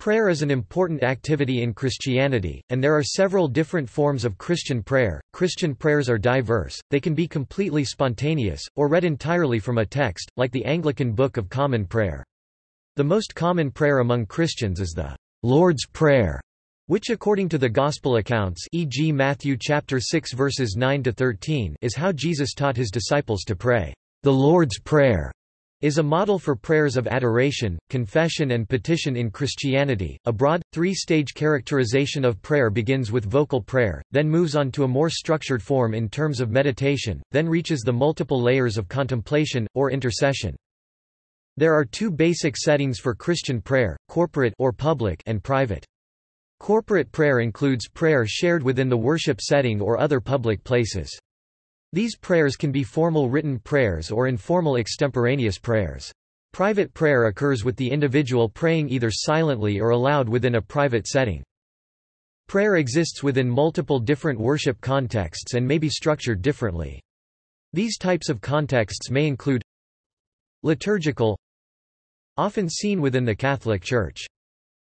Prayer is an important activity in Christianity, and there are several different forms of Christian prayer. Christian prayers are diverse, they can be completely spontaneous, or read entirely from a text, like the Anglican Book of Common Prayer. The most common prayer among Christians is the Lord's Prayer, which according to the Gospel accounts e.g. Matthew chapter 6 verses 9 to 13 is how Jesus taught his disciples to pray. The Lord's Prayer is a model for prayers of adoration, confession and petition in Christianity. A broad, three-stage characterization of prayer begins with vocal prayer, then moves on to a more structured form in terms of meditation, then reaches the multiple layers of contemplation, or intercession. There are two basic settings for Christian prayer, corporate or public and private. Corporate prayer includes prayer shared within the worship setting or other public places. These prayers can be formal written prayers or informal extemporaneous prayers. Private prayer occurs with the individual praying either silently or aloud within a private setting. Prayer exists within multiple different worship contexts and may be structured differently. These types of contexts may include liturgical often seen within the Catholic Church.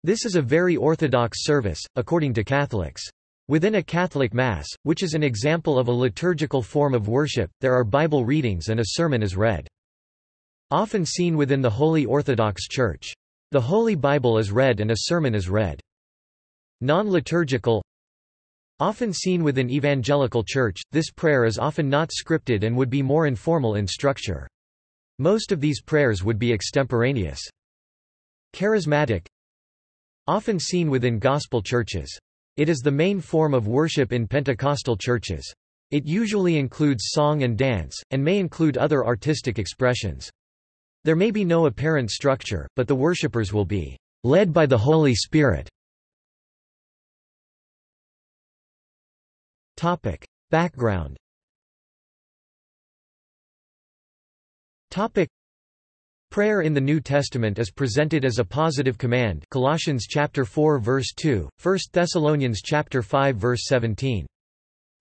This is a very orthodox service, according to Catholics. Within a Catholic Mass, which is an example of a liturgical form of worship, there are Bible readings and a sermon is read. Often seen within the Holy Orthodox Church. The Holy Bible is read and a sermon is read. Non-liturgical Often seen within Evangelical Church, this prayer is often not scripted and would be more informal in structure. Most of these prayers would be extemporaneous. Charismatic Often seen within Gospel churches. It is the main form of worship in Pentecostal churches. It usually includes song and dance, and may include other artistic expressions. There may be no apparent structure, but the worshippers will be led by the Holy Spirit. Topic. Background Topic. Prayer in the New Testament is presented as a positive command Colossians chapter 4 verse 2, 1 Thessalonians chapter 5 verse 17.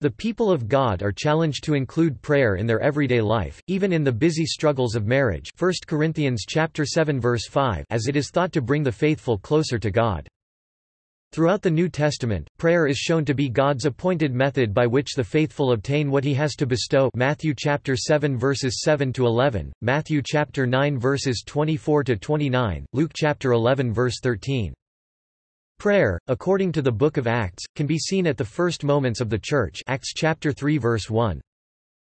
The people of God are challenged to include prayer in their everyday life, even in the busy struggles of marriage 1 Corinthians chapter 7 verse 5 as it is thought to bring the faithful closer to God. Throughout the New Testament, prayer is shown to be God's appointed method by which the faithful obtain what he has to bestow Matthew chapter 7 verses 7 to 11, Matthew chapter 9 verses 24 to 29, Luke chapter 11 verse 13. Prayer, according to the book of Acts, can be seen at the first moments of the church Acts chapter 3 verse 1.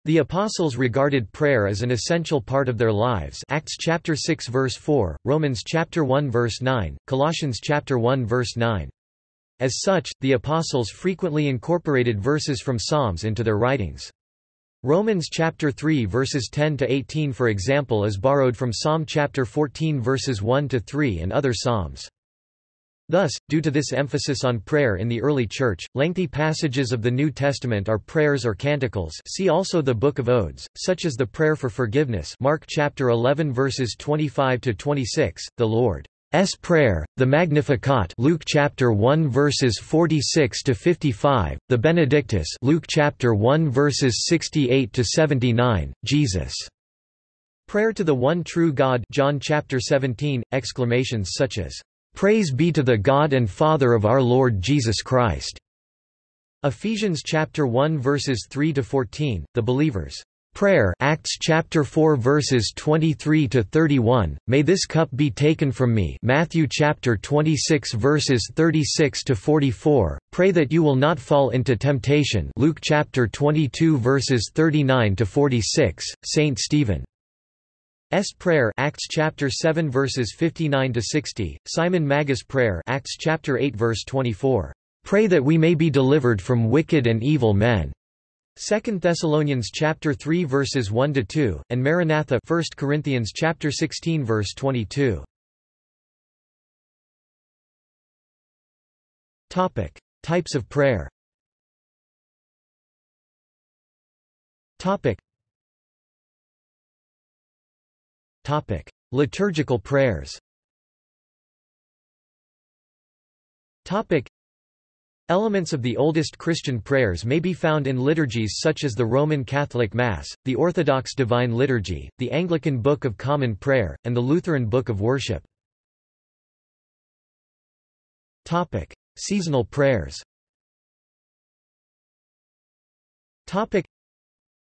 The apostles regarded prayer as an essential part of their lives Acts chapter 6 verse 4, Romans chapter 1 verse 9, Colossians chapter 1 verse 9. As such, the apostles frequently incorporated verses from Psalms into their writings. Romans chapter 3 verses 10 to 18 for example is borrowed from Psalm chapter 14 verses 1 to 3 and other psalms. Thus, due to this emphasis on prayer in the early church, lengthy passages of the New Testament are prayers or canticles see also the Book of Odes, such as the prayer for forgiveness Mark chapter 11 verses 25 to 26, the Lord S. Prayer, the Magnificat Luke chapter 1 verses 46 to 55, the Benedictus Luke chapter 1 verses 68 to 79, Jesus. Prayer to the one true God John chapter 17 exclamations such as Praise be to the God and Father of our Lord Jesus Christ. Ephesians chapter 1 verses 3 to 14 the believers Prayer Acts chapter 4 verses 23 to 31 May this cup be taken from me. Matthew chapter 26 verses 36 to 44 Pray that you will not fall into temptation. Luke chapter 22 verses 39 to 46 Saint Stephen. S. Prayer Acts chapter 7 verses 59 to 60 Simon Magus prayer Acts chapter 8 verse 24 Pray that we may be delivered from wicked and evil men 2 Thessalonians chapter 3 verses 1 to 2 and Maranatha 1 Corinthians chapter 16 verse 22. Topic: Types of prayer. Topic. Topic: Liturgical prayers. Topic: Elements of the oldest Christian prayers may be found in liturgies such as the Roman Catholic Mass, the Orthodox Divine Liturgy, the Anglican Book of Common Prayer, and the Lutheran Book of Worship. Topic: Seasonal prayers. Topic: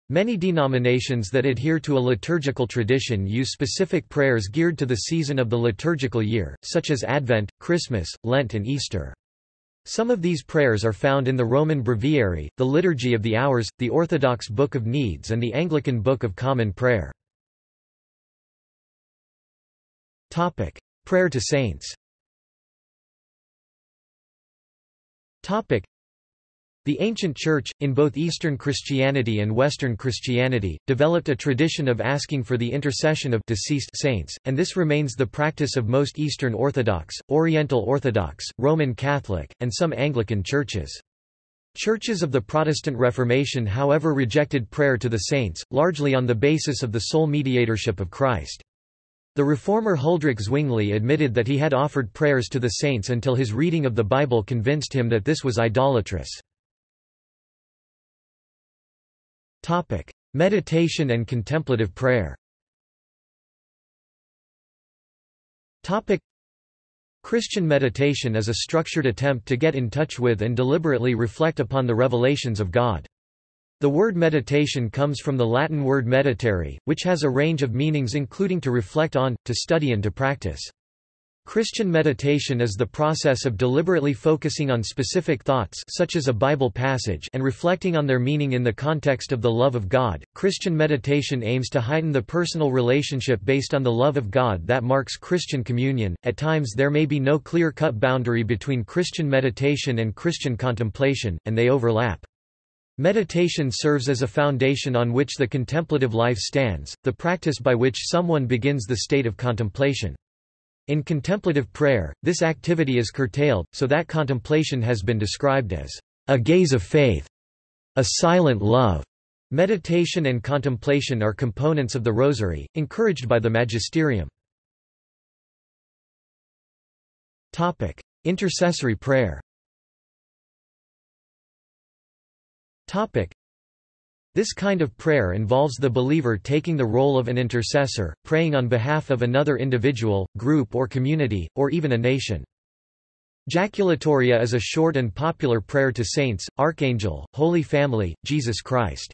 Many denominations that adhere to a liturgical tradition use specific prayers geared to the season of the liturgical year, such as Advent, Christmas, Lent and Easter. Some of these prayers are found in the Roman Breviary, the Liturgy of the Hours, the Orthodox Book of Needs and the Anglican Book of Common Prayer. Topic: Prayer to saints the ancient Church, in both Eastern Christianity and Western Christianity, developed a tradition of asking for the intercession of deceased saints, and this remains the practice of most Eastern Orthodox, Oriental Orthodox, Roman Catholic, and some Anglican churches. Churches of the Protestant Reformation however rejected prayer to the saints, largely on the basis of the sole mediatorship of Christ. The reformer Huldrych Zwingli admitted that he had offered prayers to the saints until his reading of the Bible convinced him that this was idolatrous. Topic: Meditation and contemplative prayer. Topic: Christian meditation is a structured attempt to get in touch with and deliberately reflect upon the revelations of God. The word meditation comes from the Latin word meditare, which has a range of meanings including to reflect on, to study and to practice. Christian meditation is the process of deliberately focusing on specific thoughts such as a Bible passage and reflecting on their meaning in the context of the love of God. Christian meditation aims to heighten the personal relationship based on the love of God that marks Christian communion. At times there may be no clear-cut boundary between Christian meditation and Christian contemplation, and they overlap. Meditation serves as a foundation on which the contemplative life stands, the practice by which someone begins the state of contemplation. In contemplative prayer, this activity is curtailed, so that contemplation has been described as a gaze of faith, a silent love. Meditation and contemplation are components of the Rosary, encouraged by the Magisterium. Topic: Intercessory prayer. Topic: this kind of prayer involves the believer taking the role of an intercessor, praying on behalf of another individual, group or community, or even a nation. Jaculatoria is a short and popular prayer to saints, Archangel, Holy Family, Jesus Christ.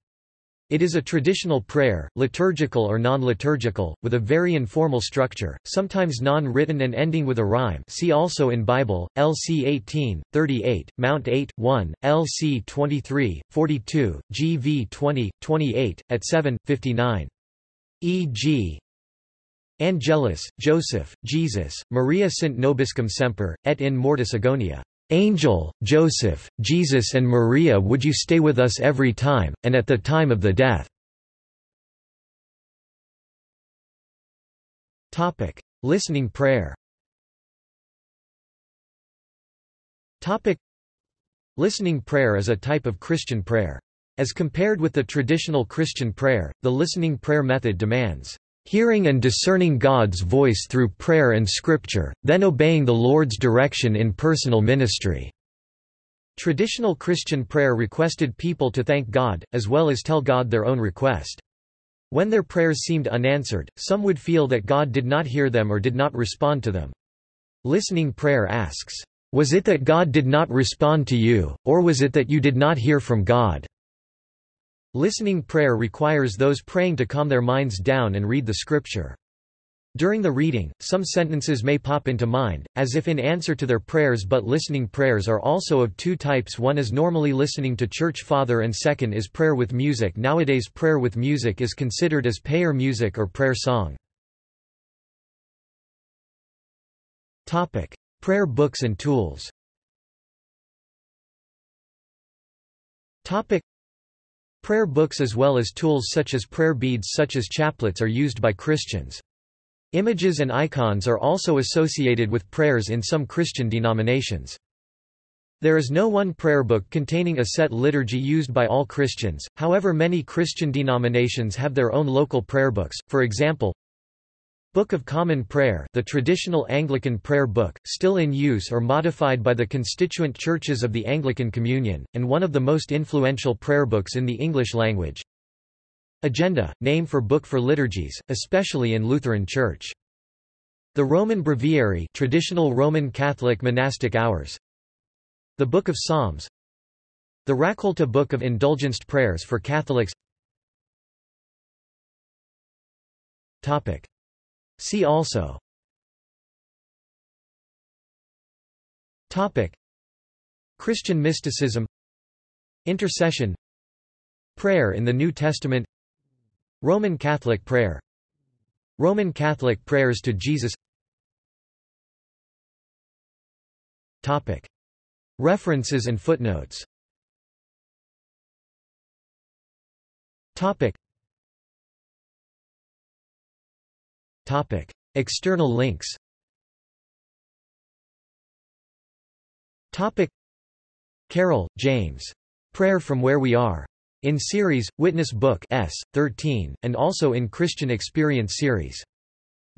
It is a traditional prayer, liturgical or non-liturgical, with a very informal structure, sometimes non-written and ending with a rhyme see also in Bible, LC 18, 38, Mount 8, 1, LC 23, 42, GV 20, 28, at 7, 59. E.g. Angelus, Joseph, Jesus, Maria sint nobiscum semper, et in mortis agonia. Angel, Joseph, Jesus and Maria would you stay with us every time, and at the time of the death?" Listening prayer Listening prayer is a type of Christian prayer. As compared with the traditional Christian prayer, the listening prayer method demands hearing and discerning God's voice through prayer and scripture, then obeying the Lord's direction in personal ministry." Traditional Christian prayer requested people to thank God, as well as tell God their own request. When their prayers seemed unanswered, some would feel that God did not hear them or did not respond to them. Listening prayer asks, "Was it that God did not respond to you, or was it that you did not hear from God?" Listening prayer requires those praying to calm their minds down and read the scripture. During the reading, some sentences may pop into mind, as if in answer to their prayers but listening prayers are also of two types. One is normally listening to church father and second is prayer with music. Nowadays prayer with music is considered as prayer music or prayer song. Topic: prayer books and tools Prayer books as well as tools such as prayer beads such as chaplets are used by Christians. Images and icons are also associated with prayers in some Christian denominations. There is no one prayer book containing a set liturgy used by all Christians, however many Christian denominations have their own local prayer books, for example, Book of Common Prayer the traditional Anglican prayer book, still in use or modified by the constituent churches of the Anglican Communion, and one of the most influential prayer books in the English language. Agenda, name for book for liturgies, especially in Lutheran Church. The Roman Breviary traditional Roman Catholic monastic hours The Book of Psalms The Raccolta Book of Indulgenced Prayers for Catholics Topic. See also. Topic. Christian mysticism. Intercession. Prayer in the New Testament. Roman Catholic prayer. Roman Catholic prayers to Jesus. Topic. References and footnotes. Topic. Topic. External links Topic. Carroll, James. Prayer from Where We Are. In series, Witness Book S. 13, and also in Christian Experience series.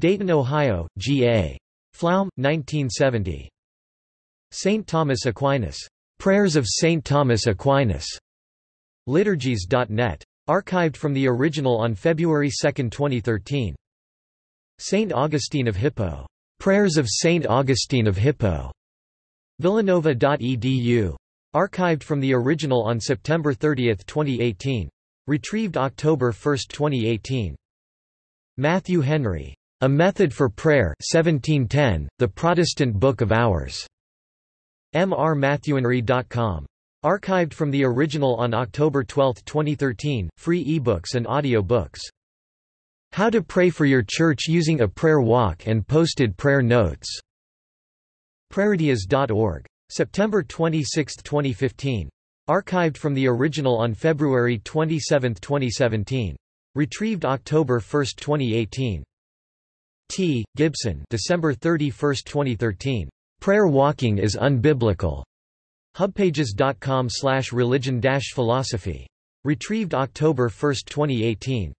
Dayton, Ohio, G.A. Pflaum, 1970. St. Thomas Aquinas. Prayers of St. Thomas Aquinas. Liturgies.net. Archived from the original on February 2, 2013. St. Augustine of Hippo. Prayers of St. Augustine of Hippo. Villanova.edu. Archived from the original on September 30, 2018. Retrieved October 1, 2018. Matthew Henry. A Method for Prayer 1710, The Protestant Book of Hours. mrmatthewhenry.com. Archived from the original on October 12, 2013, free ebooks and audio books. How to Pray for Your Church Using a Prayer Walk and Posted Prayer Notes. Prayerdias.org. September 26, 2015. Archived from the original on February 27, 2017. Retrieved October 1, 2018. T. Gibson December 31, 2013. Prayer walking is unbiblical. Hubpages.com slash religion philosophy. Retrieved October 1, 2018.